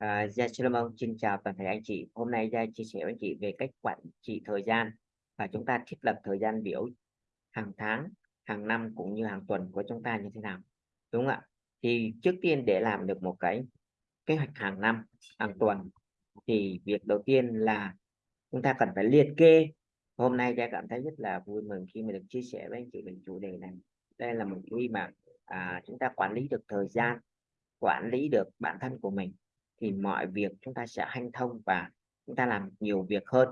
À, Gia Solomon xin chào toàn thể anh chị. Hôm nay Gia chia sẻ với anh chị về cách quản trị thời gian và chúng ta thiết lập thời gian biểu hàng tháng, hàng năm cũng như hàng tuần của chúng ta như thế nào. Đúng không ạ? Thì trước tiên để làm được một cái kế hoạch hàng năm, hàng tuần thì việc đầu tiên là chúng ta cần phải liệt kê. Hôm nay Gia cảm thấy rất là vui mừng khi mà được chia sẻ với anh chị về chủ đề này. Đây là một khi mà à, chúng ta quản lý được thời gian, quản lý được bản thân của mình thì mọi việc chúng ta sẽ hanh thông và chúng ta làm nhiều việc hơn.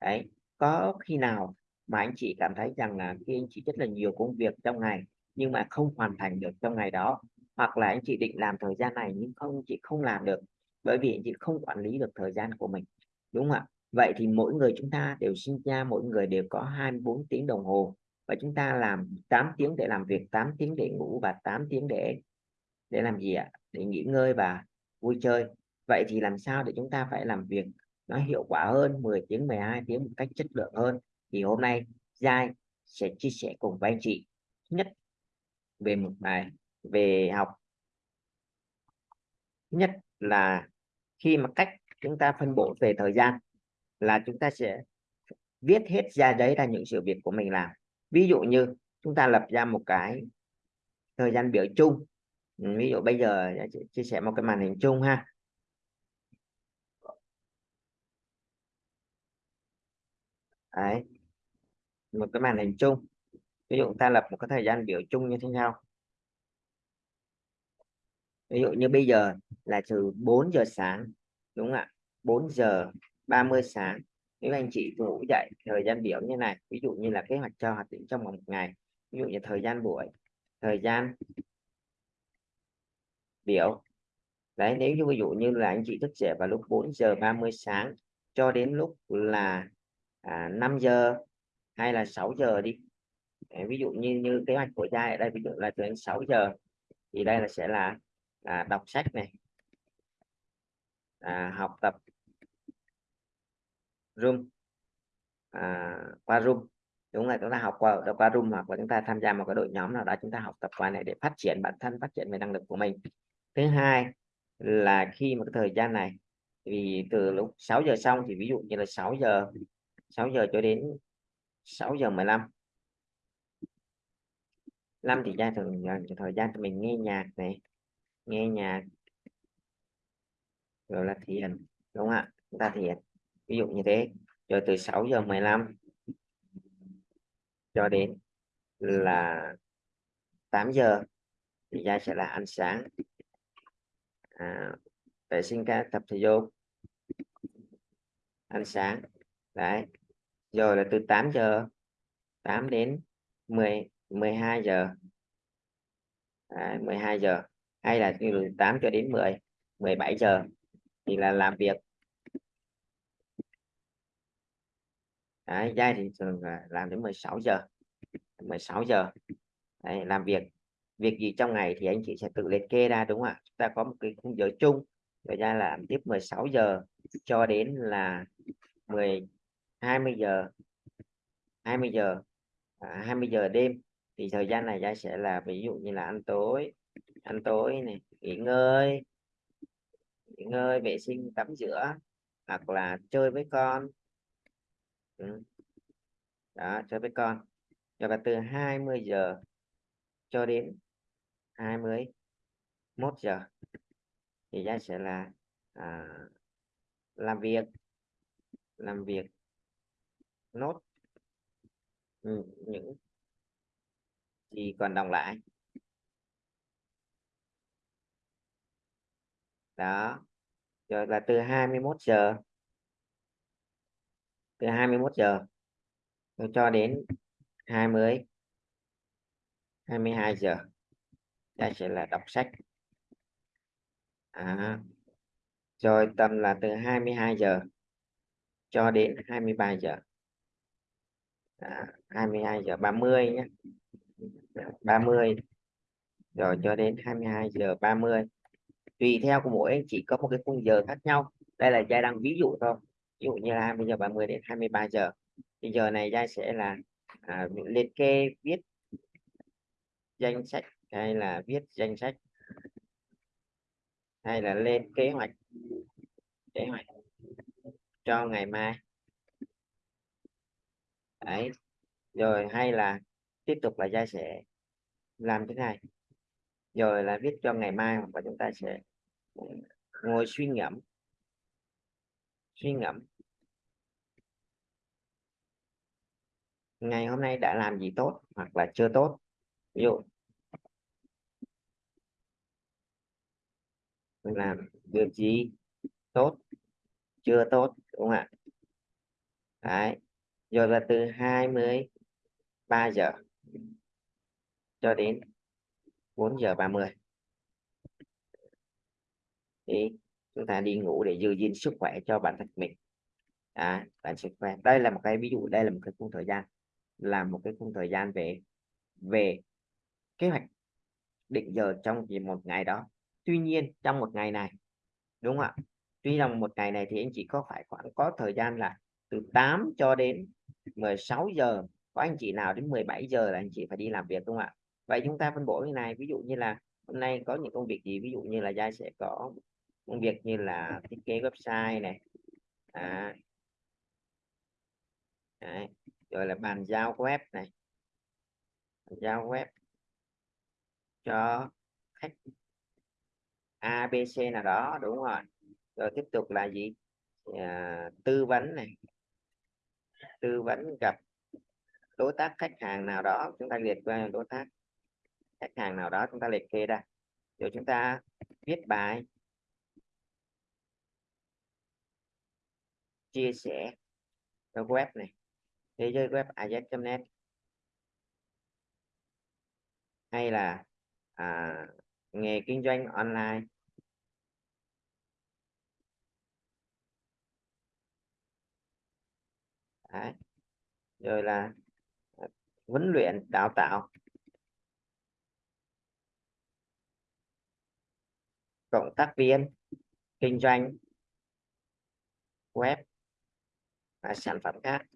Đấy, có khi nào mà anh chị cảm thấy rằng là khi anh chị rất là nhiều công việc trong ngày nhưng mà không hoàn thành được trong ngày đó, hoặc là anh chị định làm thời gian này nhưng không, chị không làm được bởi vì anh chị không quản lý được thời gian của mình, đúng không ạ? Vậy thì mỗi người chúng ta đều sinh ra, mỗi người đều có 24 tiếng đồng hồ và chúng ta làm 8 tiếng để làm việc 8 tiếng để ngủ và 8 tiếng để để làm gì ạ? Để nghỉ ngơi và vui chơi vậy thì làm sao để chúng ta phải làm việc nó hiệu quả hơn 10 tiếng 12 tiếng một cách chất lượng hơn? Thì hôm nay Giai sẽ chia sẻ cùng với anh chị. Nhất, về một bài, về học. Nhất là khi mà cách chúng ta phân bổ về thời gian là chúng ta sẽ viết hết ra đấy là những sự việc của mình làm. Ví dụ như chúng ta lập ra một cái thời gian biểu chung. Ví dụ bây giờ chia sẻ một cái màn hình chung ha. Đấy. Một cái màn hình chung. Ví dụ ta lập một cái thời gian biểu chung như thế nào ví dụ như bây giờ là từ 4 giờ sáng, đúng không ạ? 4 giờ 30 sáng. Nếu anh chị ngủ dậy thời gian biểu như này, ví dụ như là kế hoạch cho hoạt động trong một ngày, ví dụ như thời gian buổi, thời gian biểu. Đấy, nếu như ví dụ như là anh chị thức dậy vào lúc 4 giờ 30 sáng cho đến lúc là à, 5 giờ hay là 6 giờ đi. À, ví dụ như như kế hoạch của trai ở đây ví dụ là từ 6 giờ thì đây là sẽ là à, đọc sách này. À, học tập room. À, qua room. Đúng là chúng ta học qua qua room hoặc là chúng ta tham gia một cái đội nhóm nào đó chúng ta học tập qua này để phát triển bản thân phát triển về năng lực của mình. Thứ hai là khi một cái thời gian này vì từ lúc 6 giờ xong thì ví dụ như là 6 giờ 6 giờ cho đến 6 giờ 15 5 thì ra thường ờ, thời gian thì mình nghe nhạc này nghe nhạc rồi là thiền đúng không ạ? Chúng ta thiền ví dụ như thế. Rồi từ 6 giờ 15 cho đến là 8 giờ thì ra sẽ là ăn sáng. À, vệ sinh cá tập thể dục. Ăn sáng đấy giờ là từ 8 giờ 8 đến 10 12 giờ. Đấy, 12 giờ. Hay là từ 8 cho đến 10 17 giờ thì là làm việc. Đấy, dai thì thường là làm đến 16 giờ 16 giờ. Đấy, làm việc. Việc gì trong ngày thì anh chị sẽ tự liệt kê ra đúng không ạ? Chúng ta có một cái khung giờ chung. Rồi ra làm tiếp 16 giờ cho đến là 10 20 giờ 20 giờ à, 20 giờ đêm thì thời gian này Giai sẽ là ví dụ như là ăn tối ăn tối này nghỉ ngơi nghỉ ngơi vệ sinh tắm rửa hoặc là chơi với con ừ. đó chơi với con rồi là từ 20 giờ cho đến 21 giờ thì Giai sẽ là à, làm việc làm việc nốt. Ừ, những gì còn đồng lại. Đó. Rồi là từ 21 giờ. Từ 21 giờ. Cho đến 20 22 giờ. Đây sẽ là đọc sách. À, rồi tầm là từ 22 giờ cho đến 23 giờ. Dạ, 22 giờ 30 nhé. Dạ, 30 rồi cho đến 22 giờ 30 tùy theo của mỗi anh chị có một cái khung giờ khác nhau. Đây là giai đang ví dụ thôi. Ví dụ như là 20 giờ 30 đến 23 giờ. Thì giờ này giai sẽ là à, liệt kê viết danh sách hay là viết danh sách hay là lên kế hoạch kế hoạch cho ngày mai đấy. Rồi hay là tiếp tục là gia sẽ làm thế này. Rồi là viết cho ngày mai và chúng ta sẽ ngồi suy ngẫm. Suy ngẫm. Ngày hôm nay đã làm gì tốt hoặc là chưa tốt? Ví dụ mình làm việc gì tốt, chưa tốt, đúng không ạ? Đấy rồi là từ 23 giờ cho đến 4 giờ 30 thì chúng ta đi ngủ để giữ gìn sức khỏe cho bản thân mình. À, bản sức khỏe. Đây là một cái ví dụ đây là một cái khung thời gian. Là một cái khung thời gian về về kế hoạch định giờ trong một ngày đó. Tuy nhiên trong một ngày này đúng không ạ? Tuy rằng một ngày này thì anh chị có phải khoảng có thời gian là từ 8 cho đến 16 giờ có anh chị nào đến 17 giờ là anh chị phải đi làm việc đúng không ạ? Vậy chúng ta phân bổ như này ví dụ như là hôm nay có những công việc gì ví dụ như là gia sẽ có công việc như là thiết kế website này à, Đấy. rồi là bàn giao web này bàn giao web cho khách ABC nào đó đúng rồi. Rồi tiếp tục là gì? À, tư vấn này tư vấn gặp đối tác khách hàng nào đó chúng ta liệt qua đối tác khách hàng nào đó chúng ta liệt kê ra. Rồi chúng ta viết bài chia sẻ cho web này thế giới web az.net hay là à, nghề kinh doanh online. Đấy. rồi là ờ, huấn luyện, đào tạo. Cộng tác viên, kinh doanh, web và sản phẩm khác.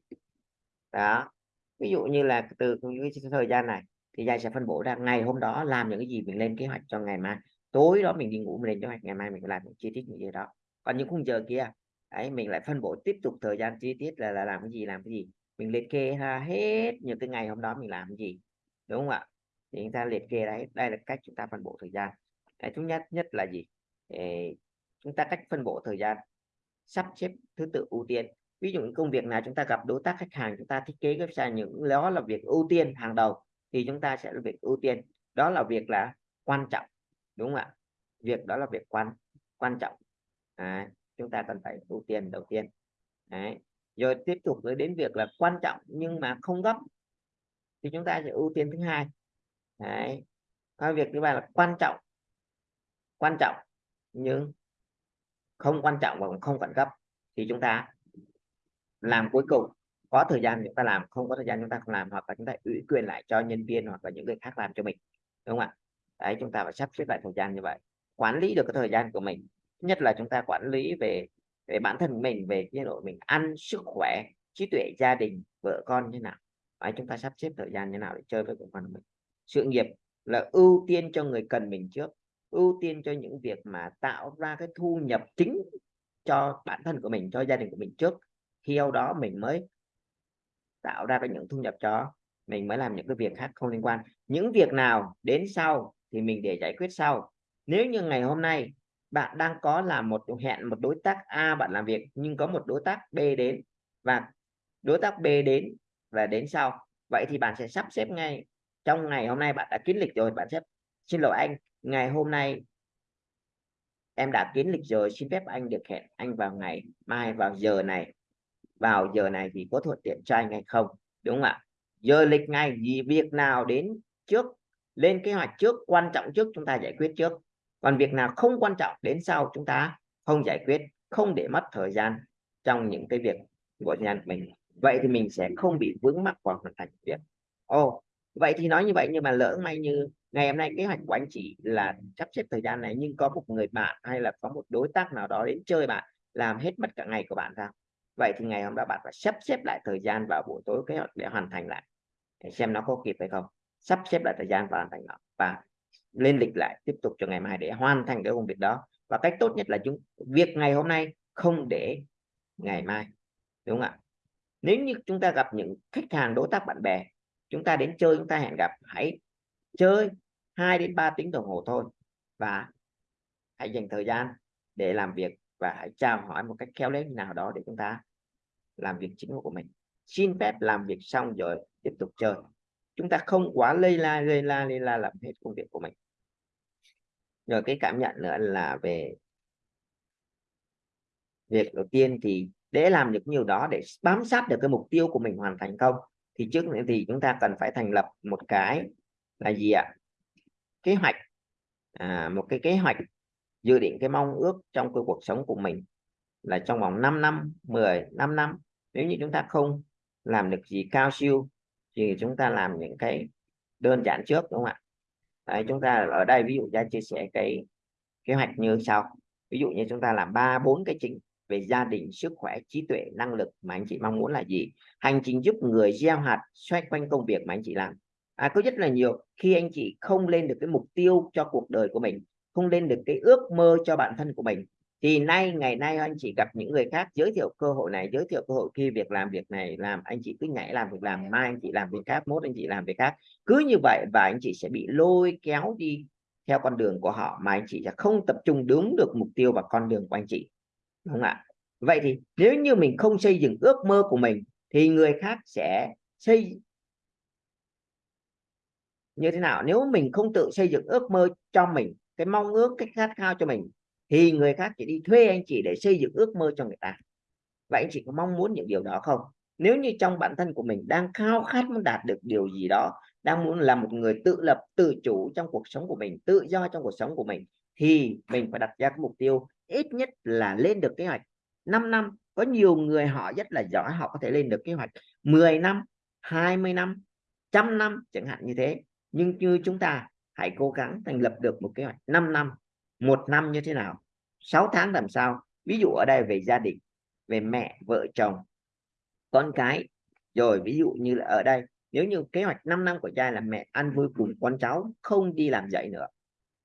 Đó. Ví dụ như là từ cái thời gian này thì gia sẽ phân bổ ra, ngày hôm đó làm những cái gì mình lên kế hoạch cho ngày mai. Tối đó mình đi ngủ mình lên kế hoạch, ngày mai mình làm những chi tiết như vậy đó. Còn những khung giờ kia ấy mình lại phân bổ tiếp tục thời gian chi tiết là, là làm cái gì làm cái gì? Mình liệt kê ra hết những cái ngày hôm đó mình làm cái gì đúng không ạ? Thì chúng ta liệt kê đấy đây là cách chúng ta phân bổ thời gian. Cái thứ nhất nhất là gì? Để chúng ta cách phân bổ thời gian. Sắp xếp thứ tự ưu tiên. Ví dụ những công việc nào chúng ta gặp đối tác khách hàng chúng ta thiết kế website những đó là việc ưu tiên hàng đầu thì chúng ta sẽ là việc ưu tiên. Đó là việc là quan trọng đúng không ạ? Việc đó là việc quan quan trọng. À, chúng ta cần phải ưu tiên đầu tiên. Đấy. rồi tiếp tục tới đến việc là quan trọng nhưng mà không gấp, thì chúng ta sẽ ưu tiên thứ hai. Đấy. việc thứ ba là quan trọng. Quan trọng nhưng không quan trọng và không cần cấp thì chúng ta làm cuối cùng. Có thời gian chúng ta làm, không có thời gian chúng ta không làm, hoặc là chúng ta ủy quyền lại cho nhân viên hoặc là những người khác làm cho mình. Đúng không ạ? Đấy, chúng ta phải sắp xếp lại thời gian như vậy. Quản lý được cái thời gian của mình nhất là chúng ta quản lý về về bản thân mình về cái độ mình ăn sức khỏe trí tuệ gia đình vợ con như nào. Đấy, chúng ta sắp xếp thời gian như nào để chơi với con mình. Sự nghiệp là ưu tiên cho người cần mình trước ưu tiên cho những việc mà tạo ra cái thu nhập chính cho bản thân của mình cho gia đình của mình trước. Khi đó mình mới tạo ra cái những thu nhập cho mình mới làm những cái việc khác không liên quan. Những việc nào đến sau thì mình để giải quyết sau. Nếu như ngày hôm nay bạn đang có là một hẹn một đối tác A bạn làm việc, nhưng có một đối tác B đến. Và đối tác B đến và đến sau. Vậy thì bạn sẽ sắp xếp ngay. Trong ngày hôm nay bạn đã kiến lịch rồi, bạn sẽ xin lỗi anh. Ngày hôm nay em đã kiến lịch rồi, xin phép anh được hẹn anh vào ngày mai, vào giờ này. Vào giờ này thì có thuận tiện cho anh hay không, đúng không ạ? Giờ lịch ngày gì việc nào đến trước? Lên kế hoạch trước, quan trọng trước, chúng ta giải quyết trước còn việc nào không quan trọng đến sau chúng ta không giải quyết, không để mất thời gian trong những cái việc của nhà mình. Vậy thì mình sẽ không bị vướng mắc vào hoàn thành việc. Ồ, vậy thì nói như vậy nhưng mà lỡ may như ngày hôm nay kế hoạch của anh chị là sắp xếp thời gian này, nhưng có một người bạn hay là có một đối tác nào đó đến chơi bạn, làm hết mất cả ngày của bạn ra. Vậy thì ngày hôm đó bạn phải sắp xếp lại thời gian vào buổi tối kế hoạch để hoàn thành lại. Để xem nó có kịp hay không. Sắp xếp lại thời gian và hoàn thành nó. Và lên lịch lại tiếp tục cho ngày mai để hoàn thành cái công việc đó. Và cách tốt nhất là chúng, việc ngày hôm nay không để ngày mai, đúng không ạ? Nếu như chúng ta gặp những khách hàng, đối tác, bạn bè, chúng ta đến chơi, chúng ta hẹn gặp, hãy chơi 2 đến 3 tiếng đồng hồ thôi và hãy dành thời gian để làm việc và hãy chào hỏi một cách khéo léo như nào đó để chúng ta làm việc chính của mình. Xin phép làm việc xong rồi tiếp tục chơi. Chúng ta không quá lây la lây la lây la làm hết công việc của mình rồi cái cảm nhận nữa là về việc đầu tiên thì để làm được nhiều đó để bám sát được cái mục tiêu của mình hoàn thành không thì trước nữa thì chúng ta cần phải thành lập một cái là gì ạ? Kế hoạch. À, một cái kế hoạch dự định cái mong ước trong cái cuộc sống của mình là trong vòng 5 năm 10 5 năm. Nếu như chúng ta không làm được gì cao siêu thì chúng ta làm những cái đơn giản trước đúng không ạ? Đấy, chúng ta ở đây ví dụ ra chia sẻ cái kế hoạch như sau. Ví dụ như chúng ta làm ba bốn cái chính về gia đình sức khỏe trí tuệ năng lực mà anh chị mong muốn là gì? Hành trình giúp người gieo hạt xoay quanh công việc mà anh chị làm. À, có rất là nhiều. Khi anh chị không lên được cái mục tiêu cho cuộc đời của mình không lên được cái ước mơ cho bản thân của mình thì nay, ngày nay anh chị gặp những người khác, giới thiệu cơ hội này, giới thiệu cơ hội kia, việc làm việc này, làm anh chị cứ nhảy làm việc làm, mai anh chị làm việc khác, mốt anh chị làm việc khác. Cứ như vậy và anh chị sẽ bị lôi kéo đi theo con đường của họ mà anh chị sẽ không tập trung đúng được mục tiêu và con đường của anh chị, đúng không ạ? Vậy thì nếu như mình không xây dựng ước mơ của mình thì người khác sẽ xây như thế nào? Nếu mình không tự xây dựng ước mơ cho mình, cái mong ước, cái khát khao cho mình thì người khác chỉ đi thuê anh chị để xây dựng ước mơ cho người ta. Vậy anh chị có mong muốn những điều đó không? Nếu như trong bản thân của mình đang khao khát muốn đạt được điều gì đó, đang muốn là một người tự lập, tự chủ trong cuộc sống của mình, tự do trong cuộc sống của mình, thì mình phải đặt ra cái mục tiêu ít nhất là lên được kế hoạch 5 năm. Có nhiều người họ rất là giỏi, họ có thể lên được kế hoạch 10 năm 20 năm, trăm năm, chẳng hạn như thế. Nhưng như chúng ta, hãy cố gắng thành lập được một kế hoạch 5 năm một năm như thế nào? 6 tháng làm sao? Ví dụ ở đây về gia đình, về mẹ, vợ, chồng, con cái. Rồi ví dụ như là ở đây, nếu như kế hoạch 5 năm của cha là mẹ ăn vui cùng con cháu, không đi làm dạy nữa.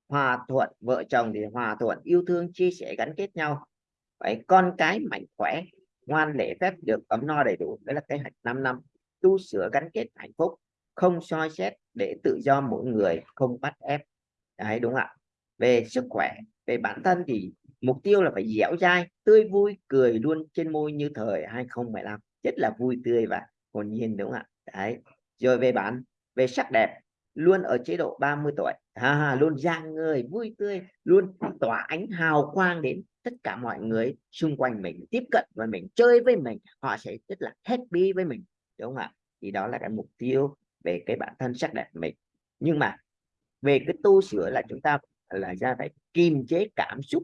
Hòa thuận vợ chồng thì hòa thuận, yêu thương, chia sẻ, gắn kết nhau. Vậy con cái mạnh khỏe, ngoan lễ phép, được ấm no đầy đủ. Đó là kế hoạch 5 năm. Tu sửa gắn kết hạnh phúc, không soi xét để tự do mỗi người, không bắt ép. Đấy, đúng ạ? Về sức khỏe về bản thân thì mục tiêu là phải dẻo dai tươi vui cười luôn trên môi như thời 2015 rất là vui tươi và hồn nhiên đúng không ạ? Đấy. Rồi về bản về sắc đẹp luôn ở chế độ 30 tuổi. À, luôn giang người vui tươi luôn tỏa ánh hào quang đến tất cả mọi người xung quanh mình tiếp cận với mình chơi với mình. Họ sẽ rất là happy với mình đúng không ạ? Thì đó là cái mục tiêu về cái bản thân sắc đẹp mình. Nhưng mà về cái tu sửa là chúng ta là ra phải kiềm chế cảm xúc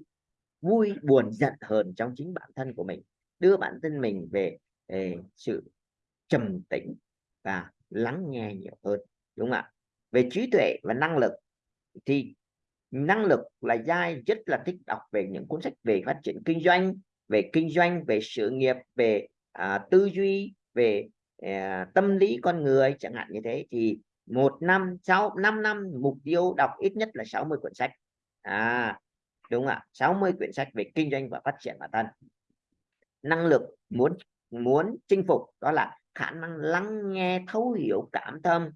vui buồn giận hờn trong chính bản thân của mình đưa bản thân mình về, về sự trầm tĩnh và lắng nghe nhiều hơn đúng không ạ? Về trí tuệ và năng lực thì năng lực là giai rất là thích đọc về những cuốn sách về phát triển kinh doanh về kinh doanh về sự nghiệp về à, tư duy về à, tâm lý con người chẳng hạn như thế. Thì một năm sau 5 năm mục tiêu đọc ít nhất là 60 cuốn sách. À đúng ạ 60 quyển sách về kinh doanh và phát triển bản thân. Năng lực muốn muốn chinh phục đó là khả năng lắng nghe thấu hiểu cảm tâm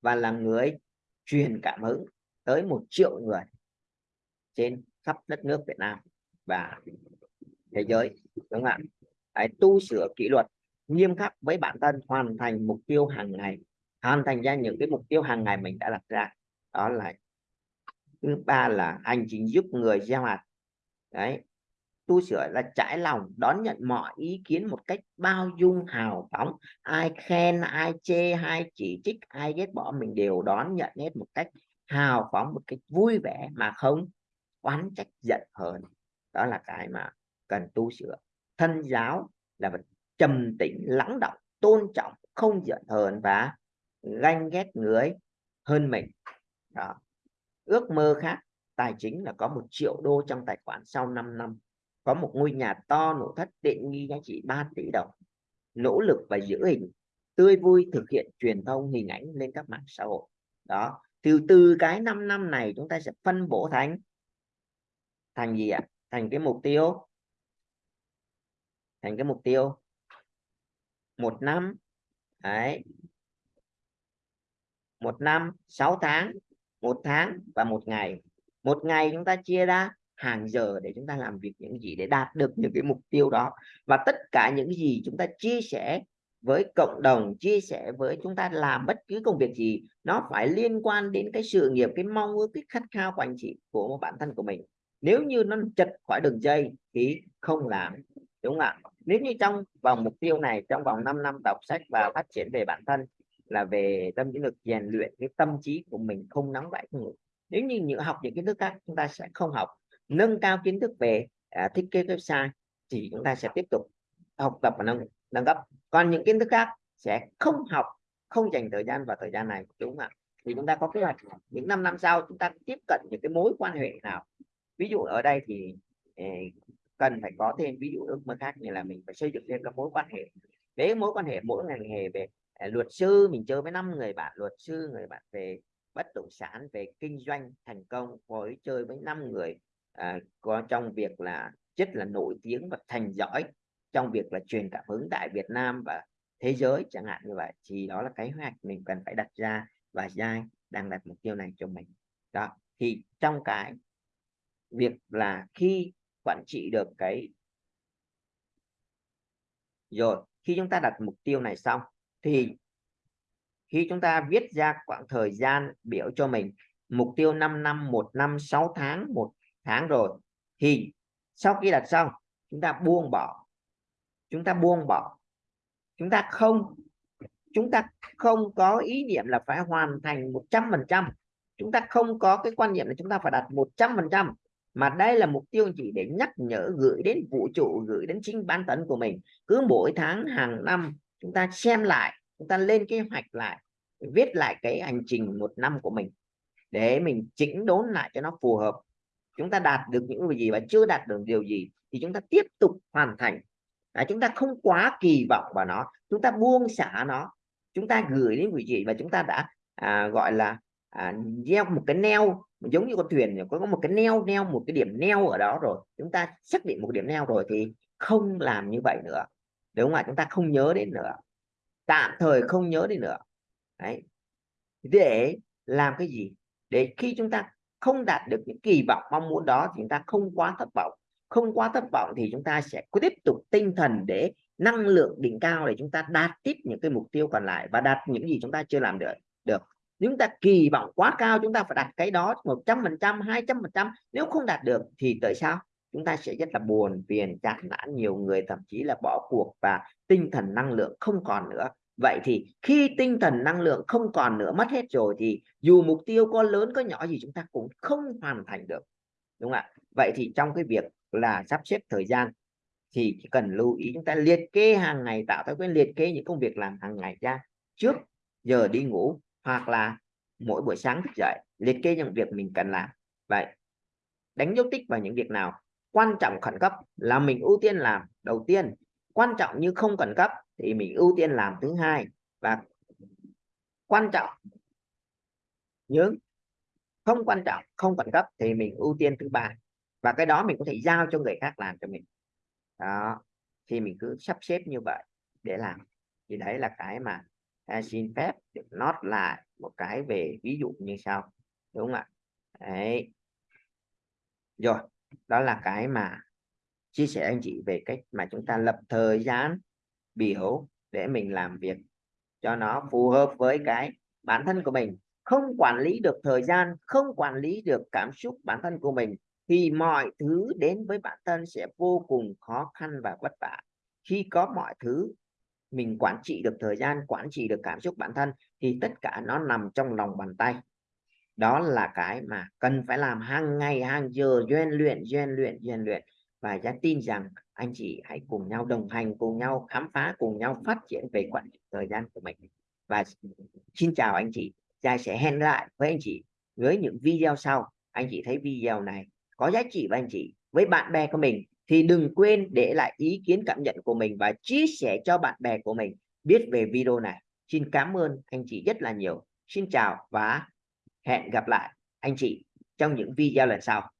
và là người truyền cảm hứng tới một triệu người trên khắp đất nước Việt Nam và thế giới đúng không ạ? Đấy, tu sửa kỷ luật nghiêm khắc với bản thân hoàn thành mục tiêu hàng ngày hoàn thành ra những cái mục tiêu hàng ngày mình đã đặt ra. Đó là thứ ba là hành trình giúp người gieo hạt. Đấy. Tu sửa là trải lòng, đón nhận mọi ý kiến một cách bao dung, hào phóng. Ai khen, ai chê, ai chỉ trích, ai ghét bỏ mình đều đón nhận hết một cách hào phóng, một cách vui vẻ mà không oán trách, giận hờn. Đó là cái mà cần tu sửa. Thân giáo là phải trầm tĩnh, lắng động, tôn trọng, không giận hờn và ganh ghét người hơn mình. Đó. Ước mơ khác, tài chính là có một triệu đô trong tài khoản sau 5 năm. Có một ngôi nhà to nội thất tiện nghi giá trị 3 tỷ đồng. Nỗ lực và giữ hình, tươi vui thực hiện truyền thông, hình ảnh lên các mạng xã hội. Đó. Từ từ cái 5 năm này chúng ta sẽ phân bổ thành thành gì ạ? Thành cái mục tiêu. Thành cái mục tiêu. Một năm. Đấy một năm, sáu tháng, một tháng và một ngày. Một ngày chúng ta chia ra hàng giờ để chúng ta làm việc những gì để đạt được những cái mục tiêu đó. Và tất cả những gì chúng ta chia sẻ với cộng đồng, chia sẻ với chúng ta làm bất cứ công việc gì, nó phải liên quan đến cái sự nghiệp, cái mong ước, cái khát khao của anh chị, của một bản thân của mình. Nếu như nó chật khỏi đường dây thì không làm, đúng không ạ? Nếu như trong vòng mục tiêu này, trong vòng 5 năm đọc sách và phát triển về bản thân là về tâm chiến lược rèn luyện cái tâm trí của mình không nóng vãi không ngủ. Nếu như những học những kiến thức khác chúng ta sẽ không học. Nâng cao kiến thức về à, thiết kế website thì chúng ta sẽ tiếp tục học tập và nâng nâng cấp. Còn những kiến thức khác sẽ không học không dành thời gian vào thời gian này đúng không ạ? Thì chúng ta có kế hoạch những năm năm sau chúng ta tiếp cận những cái mối quan hệ nào. Ví dụ ở đây thì eh, cần phải có thêm ví dụ ước mơ khác như là mình phải xây dựng thêm các mối quan hệ. Với mối quan hệ mỗi ngành nghề về Ờ, luật sư mình chơi với năm người bạn luật sư người bạn về bất động sản về kinh doanh thành công với chơi với năm người. À, có trong việc là rất là nổi tiếng và thành giỏi trong việc là truyền cảm hứng tại Việt Nam và thế giới chẳng hạn như vậy. Thì đó là cái hoạch mình cần phải đặt ra và Giai đang đặt mục tiêu này cho mình. Đó thì trong cái việc là khi quản trị được cái rồi khi chúng ta đặt mục tiêu này xong thì khi chúng ta viết ra khoảng thời gian biểu cho mình, mục tiêu 5 năm, một năm 6 tháng, một tháng rồi, thì sau khi đặt xong, chúng ta buông bỏ. Chúng ta buông bỏ. Chúng ta không, chúng ta không có ý niệm là phải hoàn thành 100 phần trăm. Chúng ta không có cái quan niệm là chúng ta phải đạt 100 phần trăm, mà đây là mục tiêu chỉ để nhắc nhở, gửi đến vũ trụ, gửi đến chính bản thân của mình. Cứ mỗi tháng, hàng năm, chúng ta xem lại chúng ta lên kế hoạch lại viết lại cái hành trình một năm của mình để mình chỉnh đốn lại cho nó phù hợp. Chúng ta đạt được những gì và chưa đạt được điều gì thì chúng ta tiếp tục hoàn thành. À, chúng ta không quá kỳ vọng vào nó chúng ta buông xả nó. Chúng ta gửi đến quý vị và chúng ta đã à, gọi là à, gieo một cái neo giống như con thuyền có một cái neo neo một cái điểm neo ở đó rồi. Chúng ta xác định một điểm neo rồi thì không làm như vậy nữa. Đúng không ạ? Chúng ta không nhớ đến nữa tạm thời không nhớ đi nữa. Đấy. Để làm cái gì? Để khi chúng ta không đạt được những kỳ vọng mong muốn đó thì chúng ta không quá thất vọng. Không quá thất vọng thì chúng ta sẽ tiếp tục tinh thần để năng lượng đỉnh cao để chúng ta đạt tiếp những cái mục tiêu còn lại và đạt những gì chúng ta chưa làm được được. Chúng ta kỳ vọng quá cao, chúng ta phải đặt cái đó một trăm phần trăm, hai trăm phần trăm. Nếu không đạt được thì tại sao? Chúng ta sẽ rất là buồn, phiền, chán nản, nhiều người thậm chí là bỏ cuộc và tinh thần năng lượng không còn nữa. Vậy thì khi tinh thần năng lượng không còn nữa, mất hết rồi thì dù mục tiêu có lớn, có nhỏ gì chúng ta cũng không hoàn thành được, đúng không ạ? Vậy thì trong cái việc là sắp xếp thời gian thì chỉ cần lưu ý chúng ta liệt kê hàng ngày, tạo thói quen liệt kê những công việc làm hàng ngày ra trước giờ đi ngủ hoặc là mỗi buổi sáng thức dậy, liệt kê những việc mình cần làm. Vậy, đánh dấu tích vào những việc nào? Quan trọng khẩn cấp là mình ưu tiên làm đầu tiên. Quan trọng như không khẩn cấp thì mình ưu tiên làm thứ hai. Và quan trọng nhưng không quan trọng không khẩn cấp thì mình ưu tiên thứ ba. Và cái đó mình có thể giao cho người khác làm cho mình. Đó thì mình cứ sắp xếp như vậy để làm. Thì đấy là cái mà à, xin phép được nót lại một cái về ví dụ như sau. Đúng không ạ? Đấy. Rồi đó là cái mà chia sẻ anh chị về cách mà chúng ta lập thời gian biểu để mình làm việc cho nó phù hợp với cái bản thân của mình. Không quản lý được thời gian, không quản lý được cảm xúc bản thân của mình, thì mọi thứ đến với bản thân sẽ vô cùng khó khăn và vất vả. Khi có mọi thứ, mình quản trị được thời gian, quản trị được cảm xúc bản thân, thì tất cả nó nằm trong lòng bàn tay đó là cái mà cần phải làm hàng ngày, hàng giờ, rèn luyện rèn luyện rèn luyện. Và giá tin rằng anh chị hãy cùng nhau đồng hành, cùng nhau khám phá, cùng nhau phát triển về quản lý thời gian của mình. Và xin chào anh chị, giai sẽ hẹn lại với anh chị với những video sau. Anh chị thấy video này có giá trị với anh chị, với bạn bè của mình thì đừng quên để lại ý kiến, cảm nhận của mình và chia sẻ cho bạn bè của mình biết về video này. Xin cảm ơn anh chị rất là nhiều. Xin chào và hẹn gặp lại anh chị trong những video lần sau.